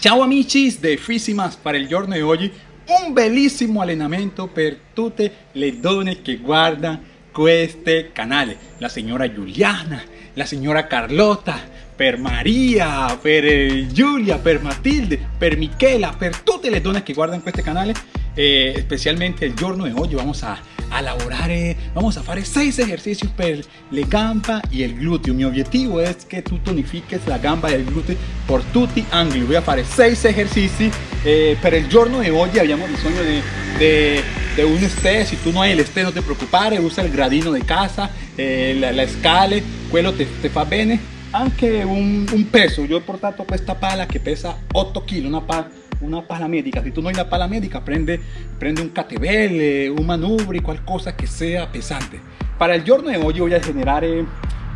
Ciao amici de Fisimas para il giorno di oggi un bellissimo allenamento per tutte le donne che guardano questo canale. La signora Giuliana, la signora Carlotta per Maria, per eh, Giulia, per Matilde, per Michela, per tutte le donne che guardano questo canale eh, especialmente il giorno di oggi vamos a, a lavorare, vamos a fare 6 ejercicios per le gamba y el glúteo. Mi objetivo es que tú tonifiques la gamba y el glúteo por tutti angoli. Voy a fare 6 ejercicios eh, per giorno di oggi abbiamo bisogno di, di, di un este, si tu no hai l'este no te preoccupare, usa il gradino di casa, eh, la, la scale, quello te, te fa bene. Anche un, un peso, yo he portato questa pala che pesa 8 kg, una pala una pala médica. Si tú no hay una pala médica, prende, prende un catebel, eh, un manubri, cualquier cosa que sea pesante. Para el giorno de hoy voy a generar, eh,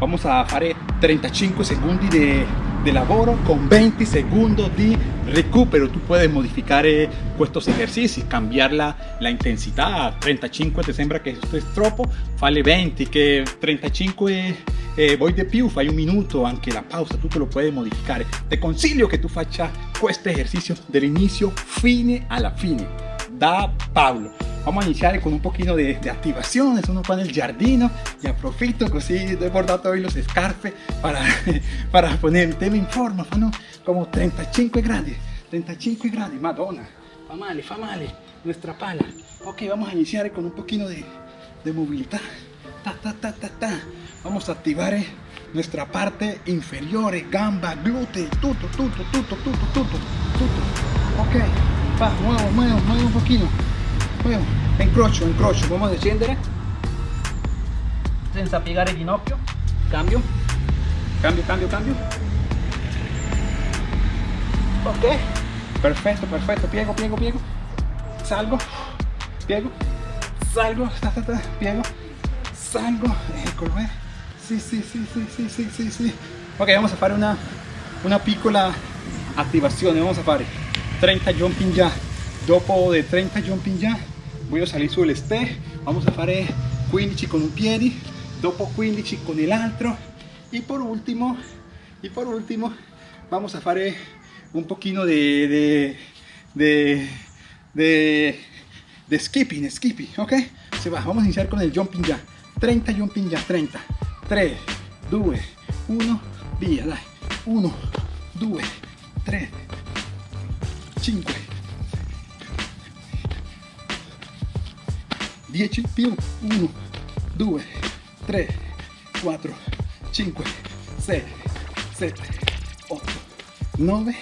vamos a hacer 35 segundos de, de lavoro con 20 segundos de recupero. Tú puedes modificar eh, estos ejercicios, cambiar la, la intensidad. 35 te sembra que esto es troppo, fale 20, que 35 es eh, voy de più, fai un minuto, anche la pausa, tú te lo puedes modificar. Te consiglio que tú faccia este ejercicio del inicio fine a la fine. Da Pablo. Vamos a iniciar con un poquito de, de activaciones, uno con el jardino y aprofito così he bordado hoy los escarpes para, para tema en forma, fanno como 35 grados, 35 grados, madonna, fa male, fa male, nuestra pala. Ok, vamos a iniciar con un poquito de, de movilidad, ta, ta, ta, ta, ta. Vamos a activar eh, nuestra parte inferior, gamba, glúteo, tutto, tutto, tutto, tutto, tutto, tutto. Ok, va, muevo, muevo, muevo un poquito. Muevo, encrocio, encrocio. Vamos a descendere. Senza piegare il ginocchio. Cambio. Cambio, cambio, cambio. Ok. Perfecto, perfecto. Piego, piego, piego. Salgo. Piego. Salgo. Ta, ta, ta, piego. Salgo. Eh. Sí, sí, sí, sí, sí, sí, sí, sí. Ok, vamos a hacer una, una piccola activazione. Vamos a hacer 30 jumping ya. Dopo de 30 jumping ya, voy a salir sul ste. Vamos a hacer 15 con un piede, dopo 15 con el altro. Y por último, y por último, vamos a hacer un poquito de, de, de, de, de skipping, skipping, ok? Se va, vamos a iniciar con el jumping ya. 30 jumping ya, 30. 3, 2, 1, via, dai. 1, 2, 3, 5, 10 più 1, 2, 3, 4, 5, 6, 7, 8, 9,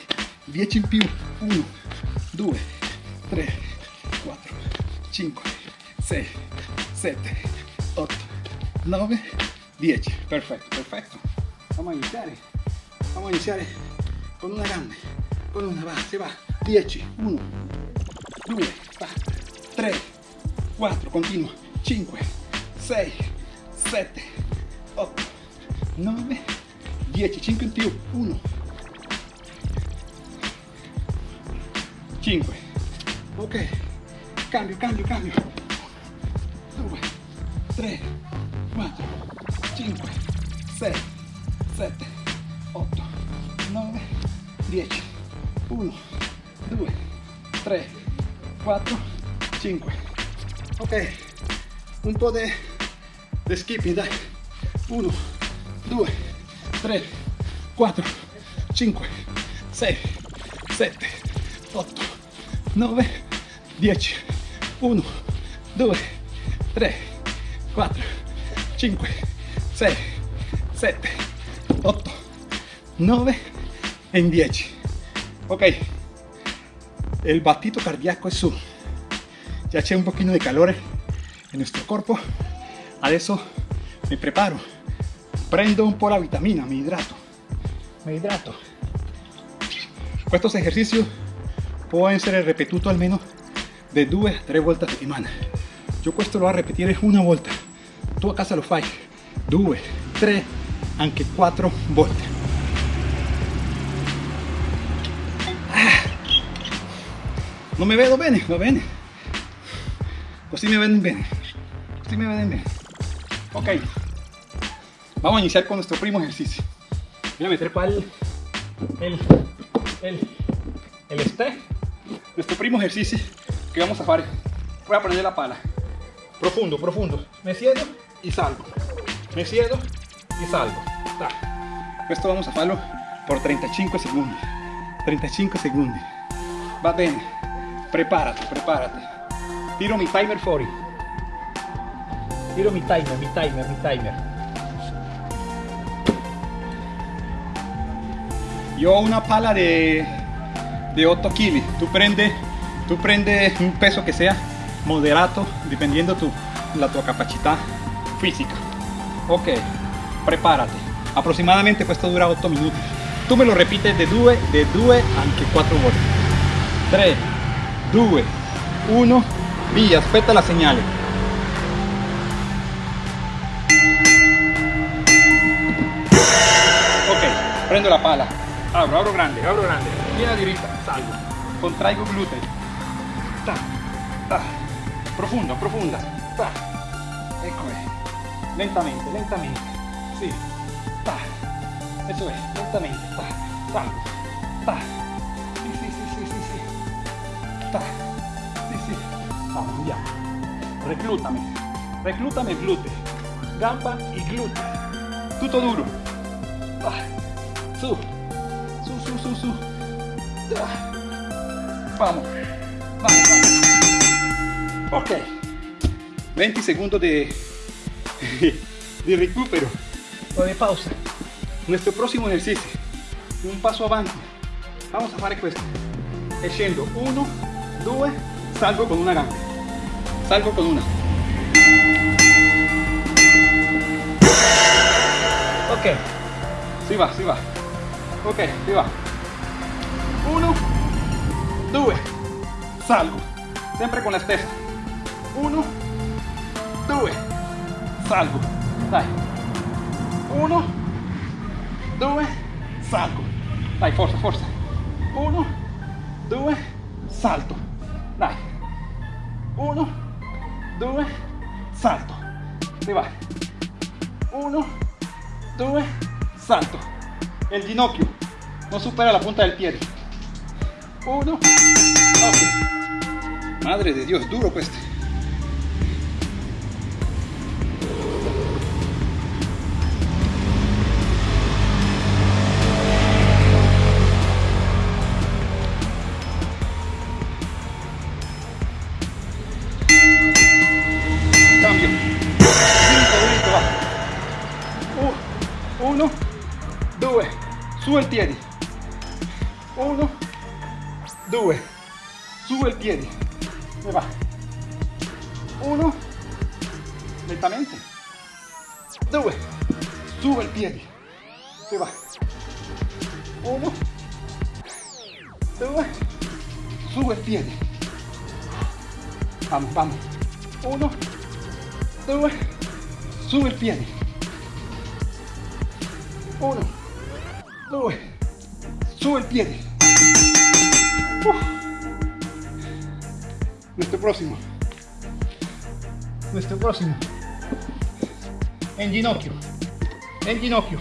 10 in più 1, 2, 3, 4, 5, 6, 7, 8, 9, 10 perfecto perfecto vamos a iniciar vamos a iniciar con una grande con una va se va. 10 1 2 3 4 continua. 5 6 7 8 9 10 5 in più 1 5 ok. Cambio cambio cambio. 2 3 4 5, 6, 7, 8, 9, 10, 1, 2, 3, 4, 5. Ok, un po' de skipping, dai. 1, 2, 3, 4, 5, 6, 7, 8, 9, 10, 1, 2, 3, 4, 5, 6, 7, 8, 9 en 10. Ok, el batito cardíaco es su. Ya eché un poquito de calor en nuestro cuerpo. eso me preparo. Prendo un po' la vitamina, me hidrato. Me hidrato. Estos ejercicios pueden ser repetuto al menos de 2 a 3 vueltas a semana. Yo questo lo voy a repetir una vuelta. Tú a casa lo fai 2, 3, anche 4 volte. Ah. Non mi vedo bene, va bene? Così mi ven bene. Così mi ven bene. Ok. Vamos a iniciar con nuestro primo ejercicio. Voy a meter cuál el, el, el este, nuestro primo ejercicio que vamos a hacer. Voy a poner la pala. Profundo, profundo. Me siedo y salgo. Me siedo y salgo. Esto vamos a hacerlo por 35 segundos. 35 segundos. Va bien. Prepárate, prepárate. Tiro mi timer fuori. Tiro mi timer, mi timer, mi timer. Yo una pala de, de 8 kg. Tú prende, tú prende un peso que sea moderado, dependiendo tu, la tu capacidad física. Ok, prepárate. Aproximadamente esto dura 8 minutos. Tú me lo repites de 2 de 2 anche 4 volte. 3, 2, 1, via, aspetta la señal. Ok, prendo la pala. Abro, abro grande, abro grande. Viene diretta, salgo. Contraigo glúteo. Ta, ta. Profunda, profunda. Ta. Ecco Lentamente, lentamente. Ta. Eso es, lentamente. Ta. Salgo. Ta. Sì, sì, sì, sì, sì, sì. Ta. Sì, sì. Vamos, andiamo. Reclútame. Reclútame glúteo. Gamba y glúteo. Tutto duro. Su. Su, su, su, su. Vamos. Vamos, vamos. Ok. 20 segundos de, de recupero o de pausa. Nuestro próximo ejercicio, un paso avanti. Vamos a hacer questo. Scendo 1, 2, salgo con una gamba. Salgo con una. Ok, si va, si va. Ok, si va. 1, 2, salgo. Sempre con la stessa. 1, 2, salgo. Dai. 1, 2, salgo. Dai, forza, forza. 1, 2, salto. Dai. 1, 2, salto. Va. 1, 2, salto. El ginocchio no supera la punta del pie. 1, ok. Madre de Dios, duro este. Cambio. Dritto, dritto, va. U- Uno, due, su il piedi. Uno, due, su il piedi. E va. Uno, lentamente. Due, su il piedi. E va. Uno, due, su il piedi. Vamos, vamos. Uno, due, su il piedi. Uno, due, su il piedi. Uf. Nuestro próximo. Nuestro próximo. En ginocchio. En ginocchio.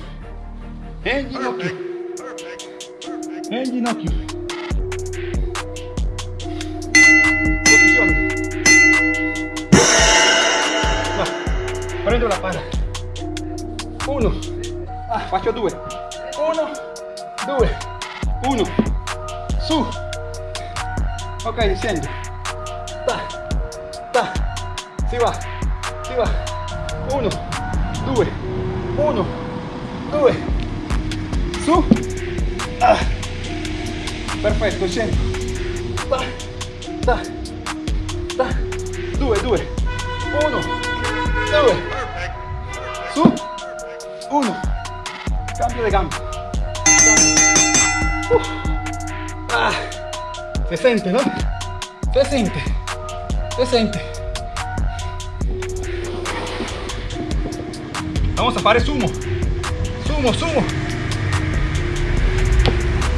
En ginocchio. En ginocchio. La pala. Uno. Ah, faccio due. Uno, due, uno. Su. Ok, scendo. Ta, ta. Si va, si va. Uno, due, uno, due. Su. Ah. Perfetto, scendo. Ta, ta, ta. Due, due. Uno, due. Uno. Cambio de. Uf. Ah. Se siente, ¿no? Se siente. Se siente. Vamos a sumo. Sumo, sumo.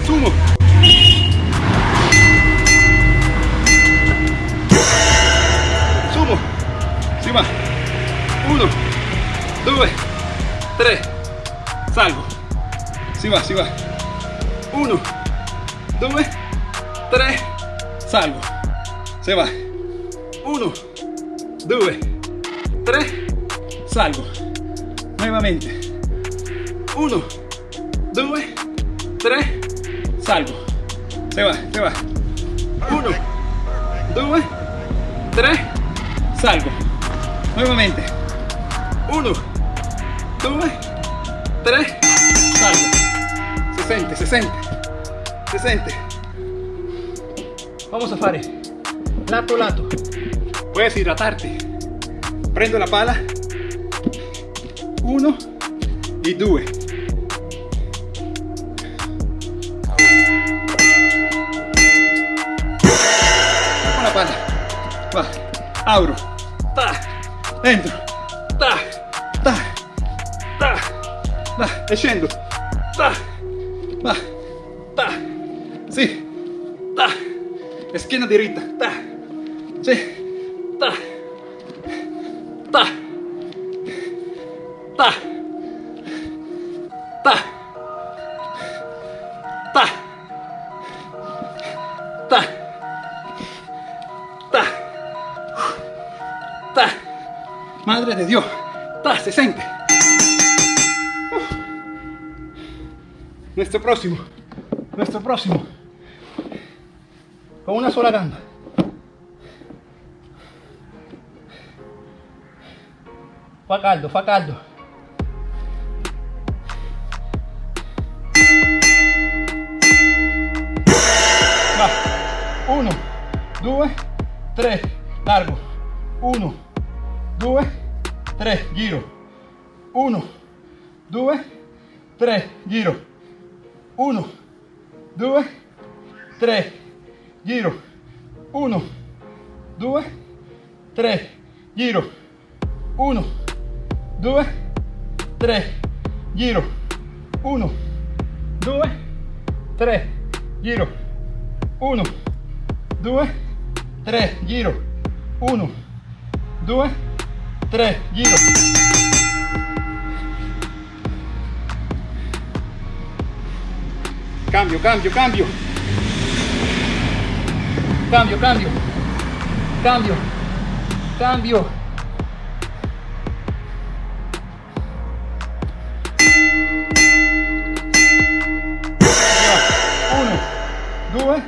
Sumo. Sumo. 3, salgo. Si va, si va. 1, 2, 3, salgo. Se va. 1, 2, 3, salgo. Nuevamente. 1, 2, 3, salgo. Se va, se va. 1, 2, 3, salgo. Nuevamente. 1, 2 3 salgo. Se sente se sente se sente vamos a fare. Lato lato. Puedes hidratarte. Prendo la pala. 1 y 2 con la pala. Va. Abro. Ta dentro ta e scendo ta va ta sì ta schiena diritta ta sì ta ta ta ta ta ta ta madre de Dios. Ta se siente nuestro próximo. Nuestro próximo. Con una sola gamba. Fa caldo fa caldo. Va. 1 2 3 largo. 1 2 3 giro. 1 2 3 giro 1 2 3 giro. 1 2 3 giro. 1 2 3 giro. 1 2 3 giro. 1 2 3 giro. 1 2 3 giro Cambio, cambio, cambio. Cambio, cambio. Cambio. Cambio. Uno, due,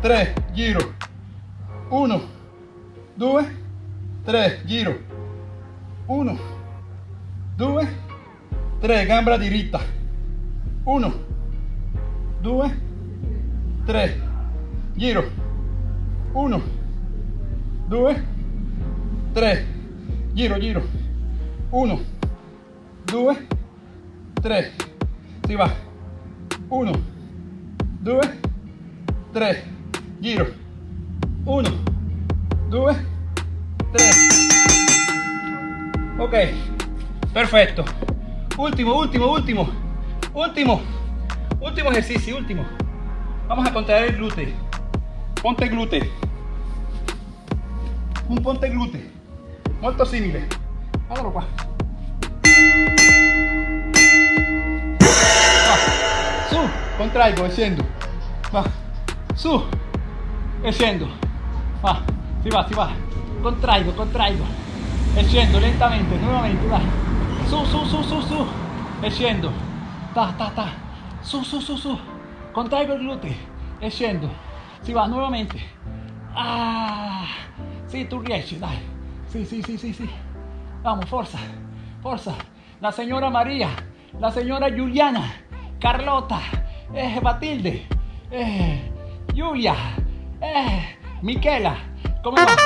tre, giro. Uno, due, tre, giro. Uno, due, tre, gamba diritta. Uno, due, tre, giro, uno, due, tre, giro, giro, uno, due, tre, si va, uno, due, tre, giro, uno, due, tre, ok, perfecto, ultimo, ultimo, ultimo, ultimo, último ejercicio último. Vamos a contraer el glúteo. Ponte glúteo. Un ponte glúteo. Molto simile guardalo qua va su contraigo e va su e va si va. Si va contraigo contraigo e lentamente nuovamente va. Su su su su su. E ta ta ta su, su, su, su. Contraigo el glúteo. Extiendo. Si vas nuevamente. Ah. Sí, tú riesci, dai. Sí, sí, sí, sí, sí. Vamos, fuerza. Fuerza. La señora María. La señora Juliana. Carlota. Eh, Batilde. Eh, Julia. Eh, Miquela. ¿Cómo va?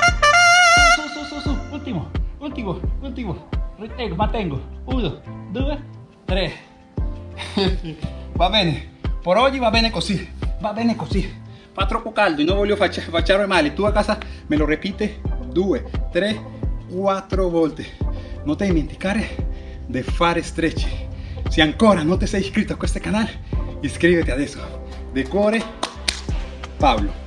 Su, su, su, su. Último. Último. Último. Retengo, mantengo. Uno, dos, tres. va bene, por oggi va bene così, va bene così. Fa troppo caldo e non voglio facciare male, tu a casa me lo repite due, tre, quattro volte. Non ti dimenticare di fare stretch. Se ancora non ti sei iscritto a questo canale, iscriviti adesso. De cuore Pablo.